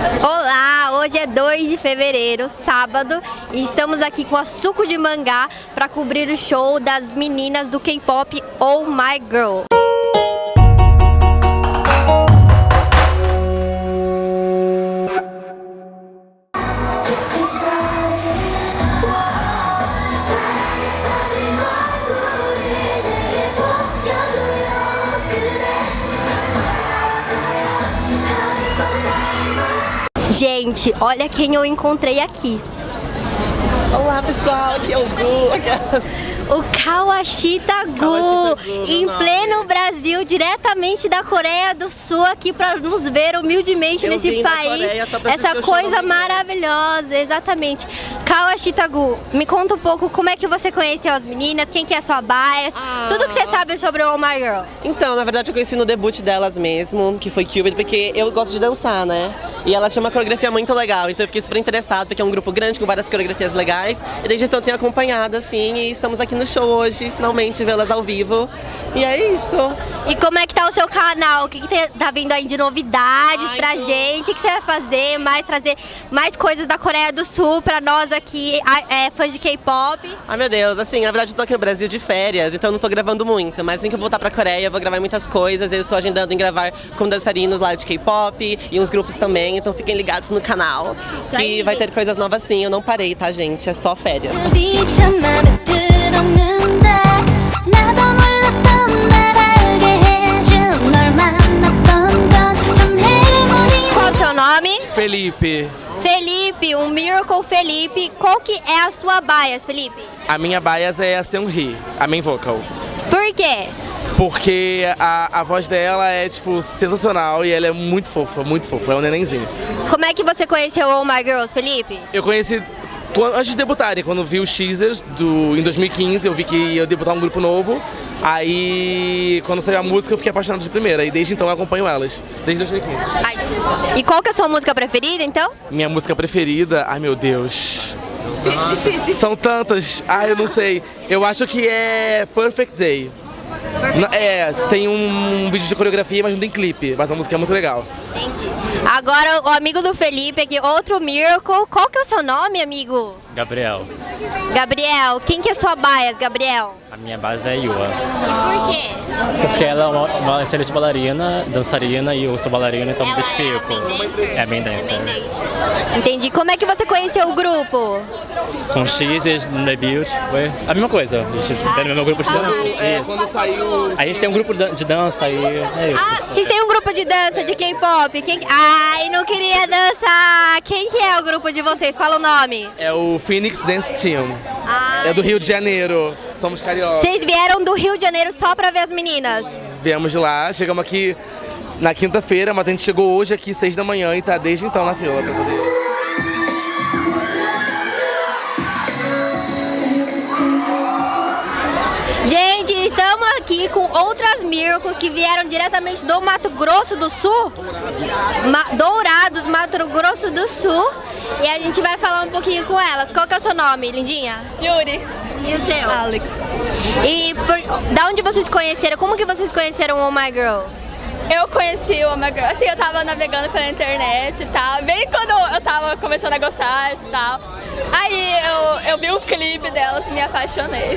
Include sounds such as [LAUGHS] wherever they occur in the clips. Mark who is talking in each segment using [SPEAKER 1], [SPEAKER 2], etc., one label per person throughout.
[SPEAKER 1] Olá, hoje é 2 de fevereiro, sábado, e estamos aqui com a Suco de Mangá para cobrir o show das meninas do K-pop Oh My Girl. Gente, olha quem eu encontrei aqui.
[SPEAKER 2] Olá pessoal, aqui é o Gu. [LAUGHS]
[SPEAKER 1] O Kawashita Gu,
[SPEAKER 2] Kawashita Gu,
[SPEAKER 1] em pleno. Brasil, diretamente da Coreia do Sul, aqui para nos ver humildemente
[SPEAKER 2] Eu
[SPEAKER 1] nesse país. Essa coisa maravilhosa, exatamente. Kawashita Gu, me conta um pouco como é que você conheceu as meninas, quem que é sua bias,
[SPEAKER 2] Ah.
[SPEAKER 1] tudo que você sabe sobre o Oh My Girl.
[SPEAKER 2] Então, na verdade eu conheci no debut delas mesmo, que foi Cupid, porque eu gosto de dançar, né? E elas tinham uma coreografia muito legal, então eu fiquei super interessado, porque é um grupo grande com várias coreografias legais. E desde então eu tenho acompanhado, assim, e estamos aqui no show hoje, finalmente vê-las ao vivo. E é isso.
[SPEAKER 1] E como é que tá o seu canal? O que, que tá vindo aí de novidades
[SPEAKER 2] Ai,
[SPEAKER 1] pra
[SPEAKER 2] então.
[SPEAKER 1] gente? O que você vai fazer? Mais trazer mais coisas da Coreia do Sul pra nós aqui, a- é, fãs de K-pop.
[SPEAKER 2] Ai meu Deus, assim, na verdade eu tô aqui no Brasil de férias, então eu não tô gravando muito, mas assim que eu voltar pra Coreia eu vou gravar muitas coisas, eu estou agendando em gravar com dançarinos lá de K-pop e uns grupos também, então fiquem ligados no canal, que vai ter coisas novas sim, eu não parei, tá gente, é só férias.
[SPEAKER 3] Felipe,
[SPEAKER 1] Felipe, um Miracle Felipe. Qual que é a sua bias, Felipe?
[SPEAKER 3] a minha bias é a Seunri, a main vocal.
[SPEAKER 1] Por quê?
[SPEAKER 3] Porque a, a voz dela é, tipo, sensacional e ela é muito fofa, muito fofa, é um nenenzinho.
[SPEAKER 1] Como é que você conheceu Oh My Girls, Felipe?
[SPEAKER 3] Eu conheci quando- antes de debutarem, quando vi os teasers do, em 2015, eu vi que ia debutar um grupo novo. Aí, quando saiu a música, eu fiquei apaixonado de primeira. E desde então eu acompanho elas, desde 2015.
[SPEAKER 1] Ai. E qual que é a sua música preferida, então?
[SPEAKER 3] Minha música preferida, ai meu Deus. São tantas, ai eu não sei. Eu acho que é Perfect Day. N- É, tem um vídeo de coreografia, mas não tem clipe. Mas a música é muito legal.
[SPEAKER 1] Entendi. Agora, o amigo do Felipe aqui, outro Miracle. Qual que é o seu nome, amigo?
[SPEAKER 4] Gabriel,
[SPEAKER 1] Gabriel. Quem que é sua bias, Gabriel?
[SPEAKER 4] a minha base é Yua.
[SPEAKER 1] E por quê?
[SPEAKER 4] Porque ela é uma, uma excelente bailarina, dançarina e eu sou bailarina, então me
[SPEAKER 1] Ela
[SPEAKER 4] identifico.
[SPEAKER 1] é bem dancer.
[SPEAKER 4] É bem dancer.
[SPEAKER 1] É bem dancer. Entendi. Como é que você conheceu o grupo?
[SPEAKER 4] Com X e no debut foi a mesma coisa. A gente
[SPEAKER 1] Ah,
[SPEAKER 4] tem o mesmo grupo de dança. Isso.
[SPEAKER 3] quando saiu.
[SPEAKER 4] A gente tem um grupo de dança e é isso.
[SPEAKER 1] Ah, vocês têm um grupo de dança de K-pop? Quem... Ai, não queria dançar. Quem que é o grupo de vocês? Fala o nome.
[SPEAKER 3] É o Phoenix Dance Team.
[SPEAKER 1] Ai.
[SPEAKER 3] É do Rio de Janeiro. Somos cariocas.
[SPEAKER 1] Vocês vieram do Rio de Janeiro só pra ver as meninas?
[SPEAKER 3] Viemos de lá, chegamos aqui na quinta-feira, mas a gente chegou hoje aqui, seis da manhã, e tá desde então na fila pra poder.
[SPEAKER 1] Com outras Miracles que vieram diretamente do Mato Grosso do Sul. Ma- Dourados, Mato Grosso do Sul. E a gente vai falar um pouquinho com elas. Qual que é o seu nome, lindinha?
[SPEAKER 5] Yuri.
[SPEAKER 1] E o seu?
[SPEAKER 5] Alex.
[SPEAKER 1] E por- da onde vocês conheceram? Como que vocês conheceram o Oh My Girl?
[SPEAKER 5] Eu conheci o Omega Girl, assim, eu tava navegando pela internet e tal, bem quando eu tava começando a gostar e tal. Aí eu, eu vi o clipe delas e me apaixonei.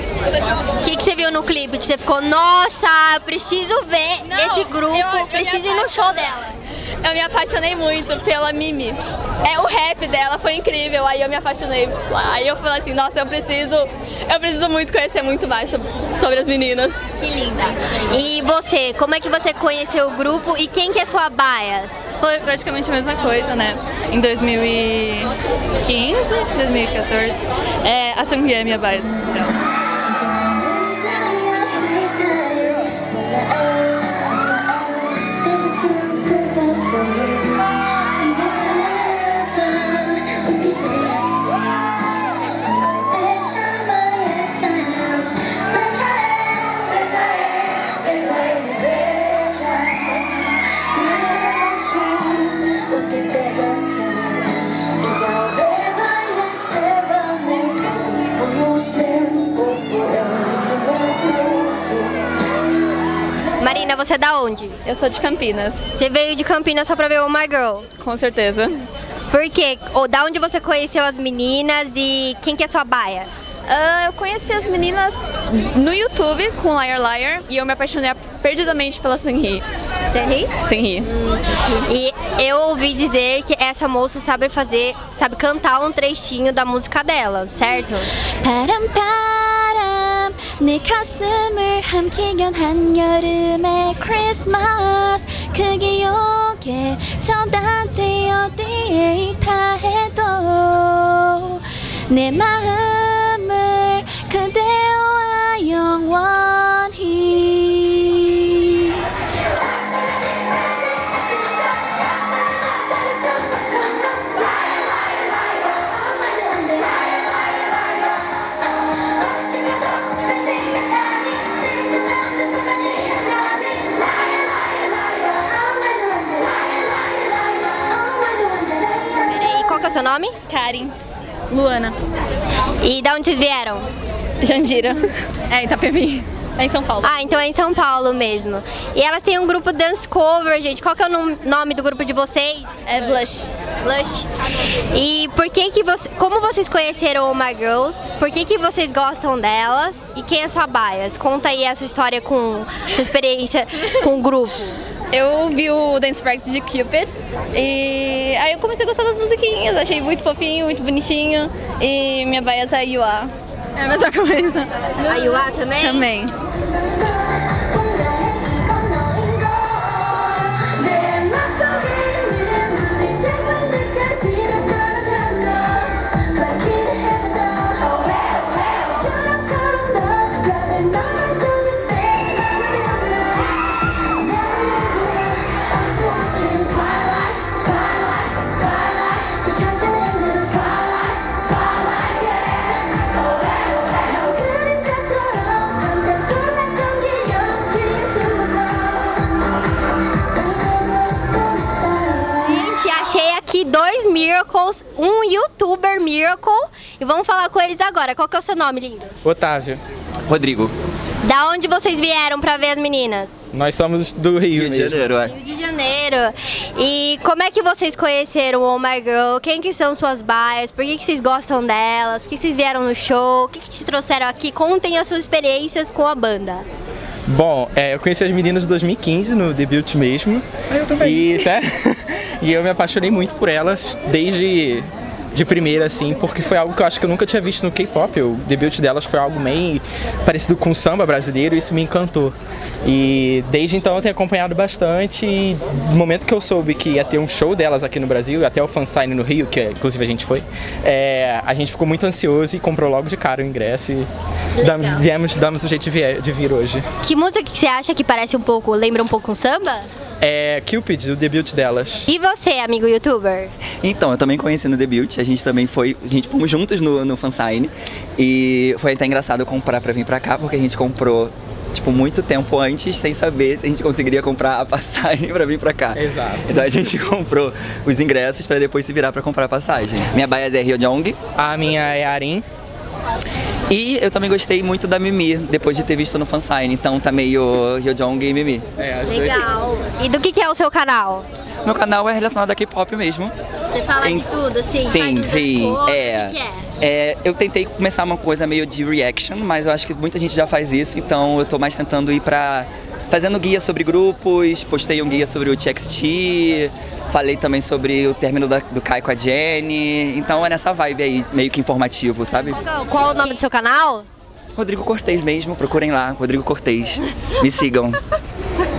[SPEAKER 1] O que, que você viu no clipe? Que você ficou, nossa, preciso ver
[SPEAKER 5] Não,
[SPEAKER 1] esse grupo,
[SPEAKER 5] eu- eu
[SPEAKER 1] preciso ir no show dela.
[SPEAKER 5] Eu me apaixonei muito pela Mimi. É, o rap dela foi incrível, aí eu me apaixonei. Aí eu falei assim, nossa, eu preciso, eu preciso muito conhecer muito mais sobre, sobre as meninas.
[SPEAKER 1] Que linda. E você, como é que você conheceu o grupo e quem que é sua bias?
[SPEAKER 6] Foi praticamente a mesma coisa, né? Em 2015, 2014, é, a Sungri é minha base. Então.
[SPEAKER 1] você é da onde?
[SPEAKER 5] Eu sou de Campinas.
[SPEAKER 1] Você veio de Campinas só pra ver o My Girl?
[SPEAKER 5] Com certeza.
[SPEAKER 1] Por quê? Ou da onde você conheceu as meninas e quem que é sua baia?
[SPEAKER 5] Uh, eu conheci as meninas no YouTube com Liar Liar e eu me apaixonei perdidamente pela
[SPEAKER 1] Sunri. Sunri?
[SPEAKER 5] Sunri.
[SPEAKER 1] E eu ouvi dizer que essa moça sabe fazer, sabe cantar um trechinho da música dela, certo?
[SPEAKER 7] Param, param. 내 가슴을 함기견 한여름의 크리스마스. 그 기억에 저단돼 어디에 있다 해도 내 마음을 그대
[SPEAKER 1] seu nome?
[SPEAKER 5] Karen.
[SPEAKER 6] Luana.
[SPEAKER 1] E da onde vocês vieram?
[SPEAKER 5] Jandira. É, Itapevi. É em São Paulo.
[SPEAKER 1] Ah, então é em São Paulo mesmo. E elas têm um grupo Dance Cover, gente. Qual que é o nom- nome do grupo de vocês?
[SPEAKER 5] É Blush.
[SPEAKER 1] Blush. E por que que você, como vocês conheceram o My Girls? Por que que vocês gostam delas? E quem é sua bias? Conta aí a sua história com sua experiência [LAUGHS] com o grupo.
[SPEAKER 5] Eu vi o Dance Practice de Cupid e aí eu comecei a gostar das musiquinhas, achei muito fofinho, muito bonitinho e minha bias é a Yua.
[SPEAKER 6] É a mesma coisa.
[SPEAKER 1] A Yua também?
[SPEAKER 5] Também.
[SPEAKER 1] Aqui dois Miracles, um YouTuber Miracle. E vamos falar com eles agora. Qual que é o seu nome, lindo?
[SPEAKER 8] Otávio,
[SPEAKER 9] Rodrigo.
[SPEAKER 1] Da onde vocês vieram pra ver as meninas?
[SPEAKER 8] nós somos do Rio,
[SPEAKER 9] Rio de. Janeiro, é.
[SPEAKER 1] Rio de Janeiro. E como é que vocês conheceram o Oh My Girl? Quem que são suas bias? Por que, que vocês gostam delas? Por que vocês vieram no show? O que, que te trouxeram aqui? Contem as suas experiências com a banda.
[SPEAKER 8] Bom, é, eu conheci as meninas em 2015 no debut mesmo. Eu também. E? [LAUGHS] e eu me apaixonei muito por elas desde de primeira, assim, porque foi algo que eu acho que eu nunca tinha visto no K-pop. O debut delas foi algo meio parecido com o samba brasileiro e isso me encantou. E desde então eu tenho acompanhado bastante e no momento que eu soube que ia ter um show delas aqui no Brasil, até o fansign no Rio, que é, inclusive a gente foi, é, a gente ficou muito ansioso e comprou logo de cara o ingresso e damos, viemos, damos o jeito de vir, de vir hoje.
[SPEAKER 1] Que música que você acha que parece um pouco, lembra um pouco um samba?
[SPEAKER 8] É Cupid, o debut delas.
[SPEAKER 1] E você, amigo youtuber?
[SPEAKER 9] Então, eu também conheci no debut, a gente também foi, a gente fomos juntos no, no fansign e foi até engraçado comprar pra vir pra cá, porque a gente comprou, tipo, muito tempo antes, sem saber se a gente conseguiria comprar a [LAUGHS] passagem pra vir pra cá.
[SPEAKER 8] Exato.
[SPEAKER 9] Então a gente comprou os ingressos pra depois se virar pra comprar a passagem. Minha bias é Ryojong
[SPEAKER 8] A minha é Arin.
[SPEAKER 9] E eu também gostei muito da Mimi, depois de ter visto no fansign, então tá meio Ryojong e Mimi.
[SPEAKER 8] É.
[SPEAKER 1] Legal. E do que, que é o seu canal?
[SPEAKER 9] Meu canal é relacionado a K-pop mesmo.
[SPEAKER 1] Você fala
[SPEAKER 9] Em-
[SPEAKER 1] de tudo, assim?
[SPEAKER 9] Sim, sim,
[SPEAKER 1] covers,
[SPEAKER 9] é.
[SPEAKER 1] O que, que é?
[SPEAKER 9] É, eu tentei começar uma coisa meio de reaction, mas eu acho que muita gente já faz isso, então eu tô mais tentando ir pra. Fazendo guia sobre grupos, postei um guia sobre o TXT, falei também sobre o término da- do Kai com a Jenny, então é nessa vibe aí, meio que informativo, sabe?
[SPEAKER 1] Qual, é o- qual o nome do seu canal?
[SPEAKER 9] Rodrigo Cortez mesmo, procurem lá, Rodrigo Cortez. Me sigam. [LAUGHS]